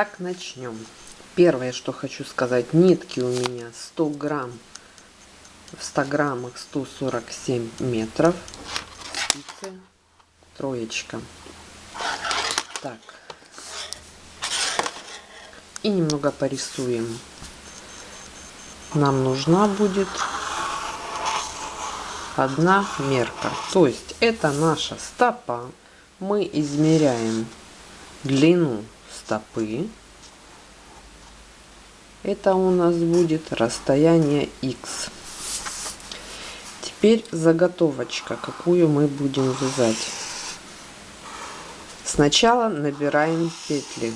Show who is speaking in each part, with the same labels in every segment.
Speaker 1: Итак, начнем. Первое, что хочу сказать, нитки у меня 100 грамм, в 100 граммах 147 метров, спицы, троечка. Так, и немного порисуем. Нам нужна будет одна мерка. То есть это наша стопа. Мы измеряем длину стопы. Это у нас будет расстояние x. Теперь заготовочка, какую мы будем вязать. Сначала набираем петли.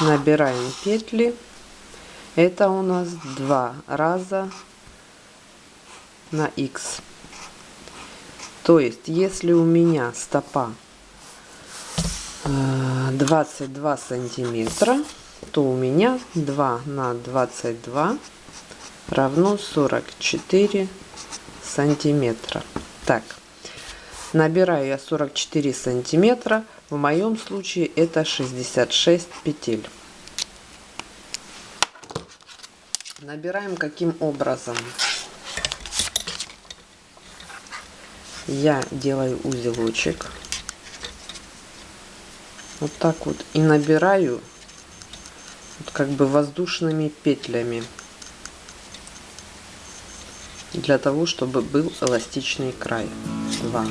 Speaker 1: Набираем петли. Это у нас два раза на x. То есть, если у меня стопа 22 э, сантиметра, то у меня 2 на 22 равно 44 сантиметра. Так, набираю я 44 сантиметра. В моем случае это 66 петель. Набираем каким образом? Я делаю узелочек вот так вот и набираю вот как бы воздушными петлями для того чтобы был эластичный край. 2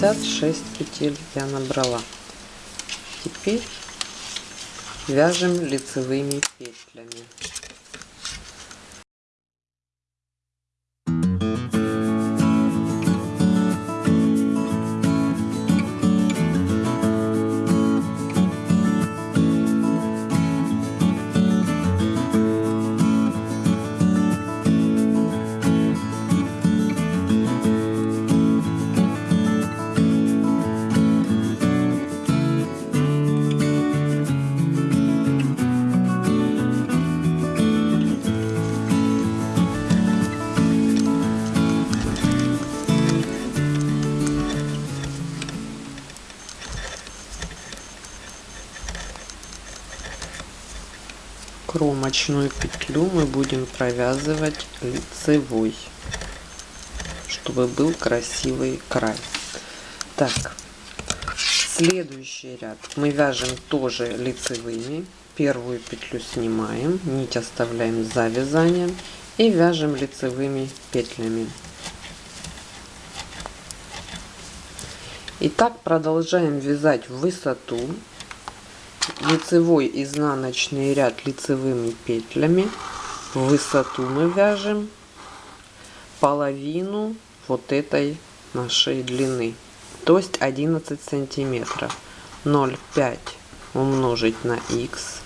Speaker 1: 66 петель я набрала. Теперь вяжем лицевыми петлями кромочную петлю мы будем провязывать лицевой чтобы был красивый край. Так следующий ряд. Мы вяжем тоже лицевыми. Первую петлю снимаем нить оставляем за вязанием и вяжем лицевыми петлями. И так продолжаем вязать в высоту лицевой изнаночный ряд лицевыми петлями в высоту мы вяжем половину вот этой нашей длины то есть 11 сантиметров. 0,5 умножить на x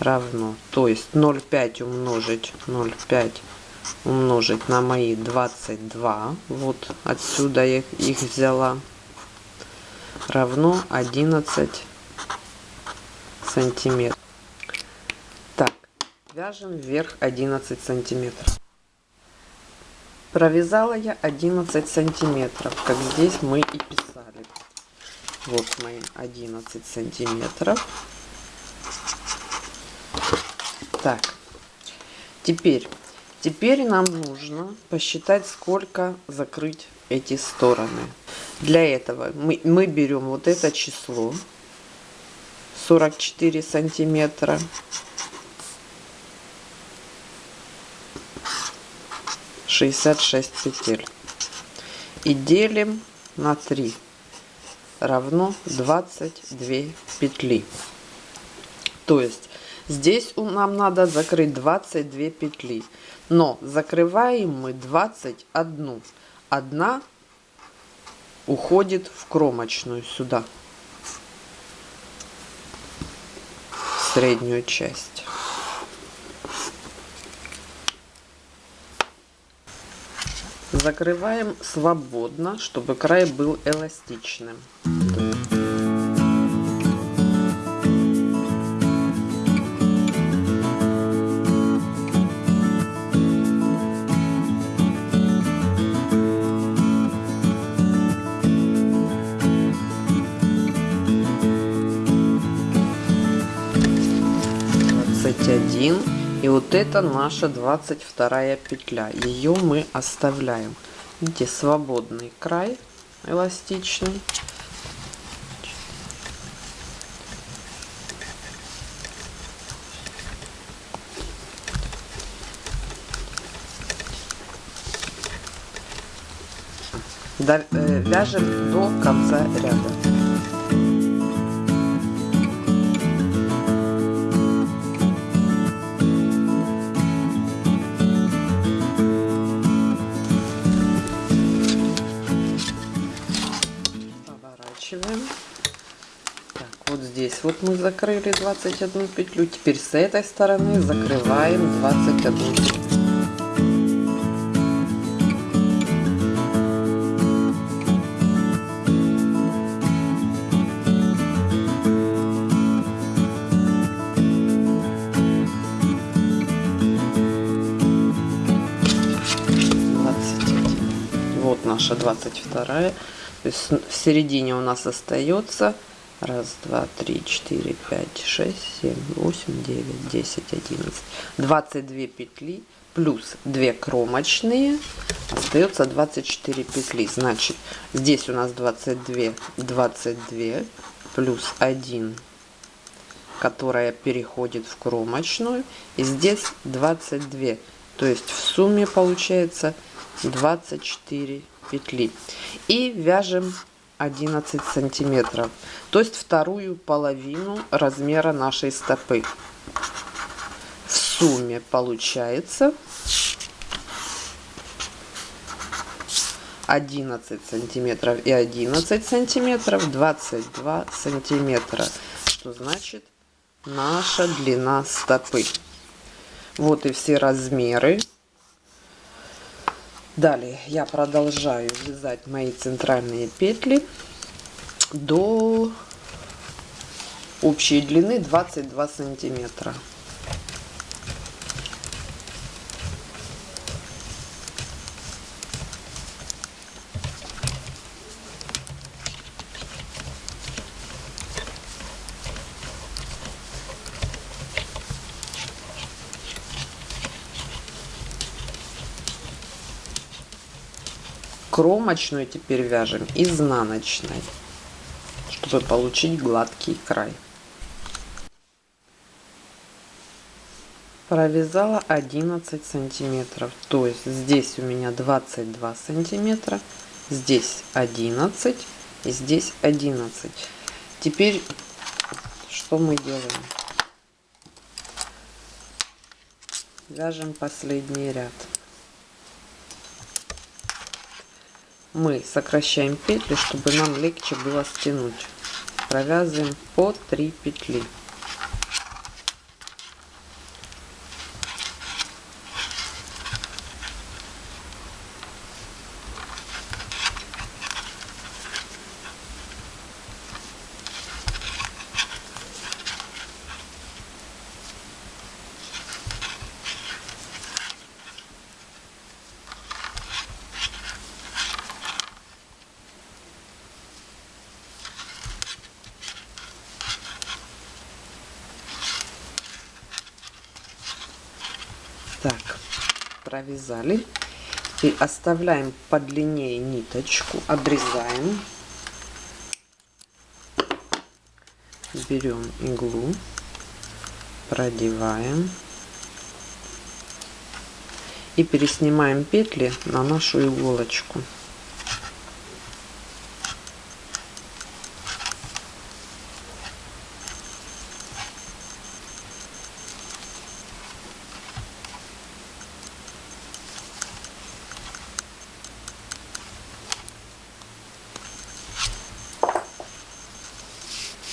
Speaker 1: равно то есть 0,5 умножить 0,5 умножить на мои 22 вот отсюда я их взяла. Равно 11 сантиметров. Так, вяжем вверх 11 сантиметров. Провязала я 11 сантиметров, как здесь мы и писали. Вот мои 11 сантиметров. Так, теперь, теперь нам нужно посчитать, сколько закрыть эти стороны. Для этого мы, мы берем вот это число 44 сантиметра. Шестьдесят шесть петель. И делим на 3 равно 22 петли. То есть здесь нам надо закрыть 22 петли. Но закрываем мы 21. Одна уходит в кромочную сюда. среднюю часть. Закрываем свободно, чтобы край был эластичным. Один и вот это наша 22 петля. Ее мы оставляем. Видите свободный край эластичный. Э, вяжем до конца ряда вот мы закрыли 21 петлю теперь с этой стороны закрываем 21 петлю наша 22 то есть в середине у нас остается Раз, два, три, четыре, пять, шесть, семь, восемь, девять, десять, одиннадцать. Двадцать две петли плюс две кромочные. Остается 24 петли. Значит, здесь у нас 22, 22 плюс 1, которая переходит в кромочную. И здесь 22. То есть в сумме получается 24 петли. И вяжем 11 сантиметров. То есть вторую половину размера нашей стопы. В сумме получается 11 сантиметров и 11 сантиметров 22 сантиметра. Что значит наша длина стопы. Вот и все размеры Далее я продолжаю вязать мои центральные петли до общей длины 22 сантиметра. Кромочную теперь вяжем изнаночной чтобы получить гладкий край. Провязала 11 сантиметров. То есть здесь у меня 22 сантиметра здесь 11 и здесь 11 теперь что мы делаем? Вяжем последний ряд мы сокращаем петли, чтобы нам легче было стянуть. Провязываем по 3 петли. так провязали. И оставляем подлиннее ниточку обрезаем. Берем иглу продеваем. И переснимаем петли на нашу иголочку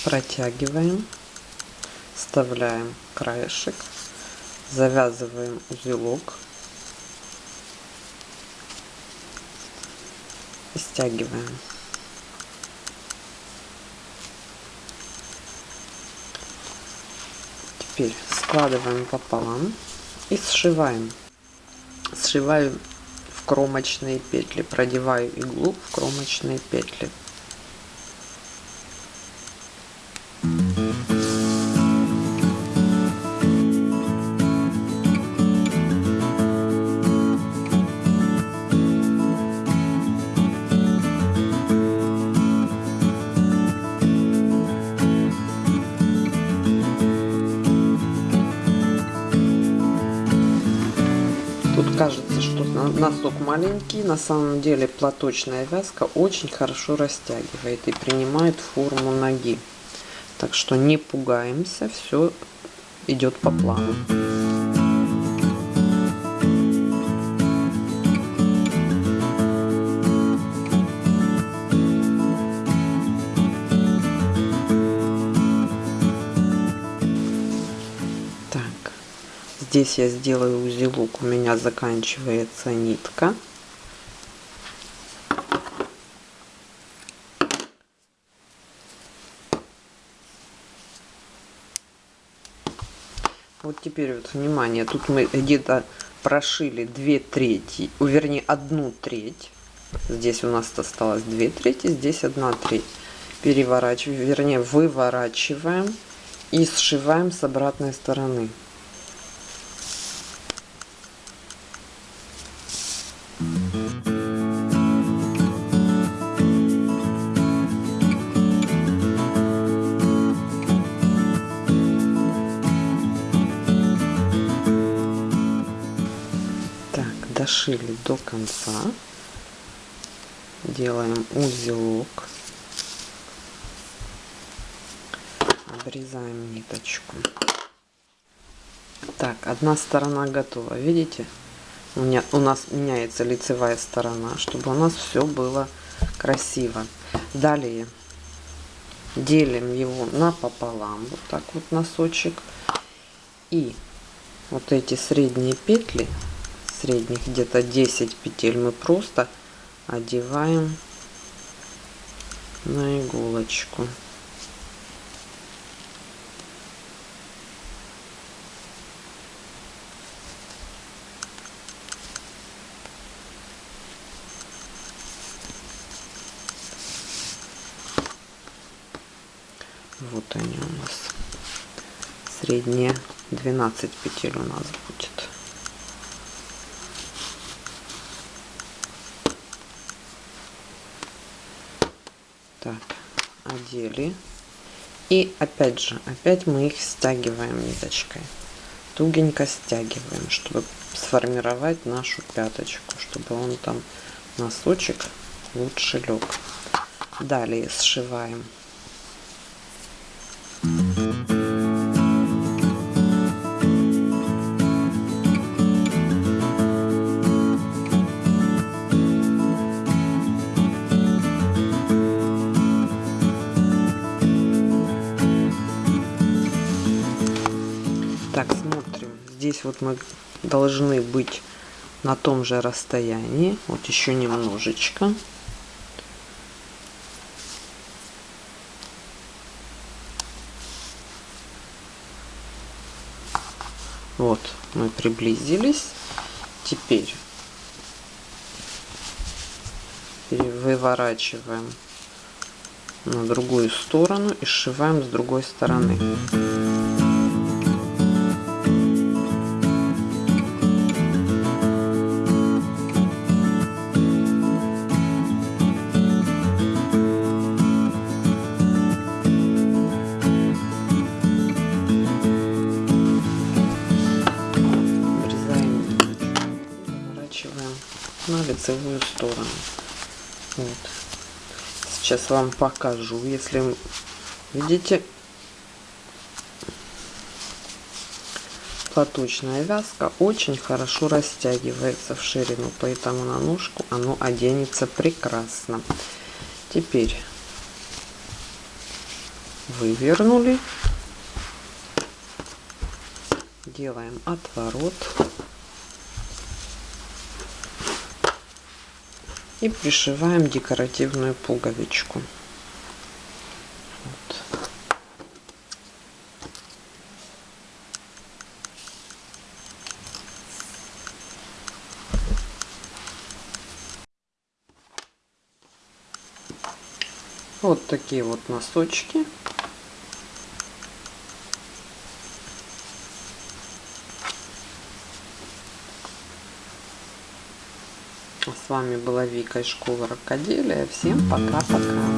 Speaker 1: протягиваем вставляем краешек завязываем узелок и стягиваем. Теперь складываем пополам и сшиваем. Сшиваю в кромочные петли, продеваю иглу в кромочные петли. Маленький, на самом деле платочная вязка очень хорошо растягивает и принимает форму ноги. Так что не пугаемся, все идет по плану. Здесь я сделаю узелок, у меня заканчивается нитка. Вот теперь вот внимание, тут мы где-то прошили две трети, вернее одну треть. Здесь у нас осталось две трети, здесь одна треть. Переворачиваем, вернее выворачиваем и сшиваем с обратной стороны. Дошили до конца. Делаем узелок. Обрезаем ниточку. Так одна сторона готова. Видите? У меня у нас меняется лицевая сторона чтобы у нас все было красиво. Далее делим его напополам. Вот так вот носочек. И вот эти средние петли средних где-то 10 петель мы просто одеваем на иголочку. Вот они у нас. Средние 12 петель у нас будет Так, одели. И опять же, опять мы их стягиваем ниточкой. Тугенько стягиваем, чтобы сформировать нашу пяточку, чтобы он там носочек лучше лег. Далее сшиваем. Вот мы должны быть на том же расстоянии. Вот еще немножечко. Вот, мы приблизились. Теперь выворачиваем на другую сторону и сшиваем с другой стороны. Лицевую сторону. Вот. Сейчас вам покажу, если видите, платочная вязка очень хорошо растягивается в ширину, поэтому на ножку оно оденется прекрасно. Теперь вывернули, делаем отворот. И пришиваем декоративную пуговичку. Вот. Вот такие вот носочки. А с вами была Вика из школы рукоделия. Всем пока-пока.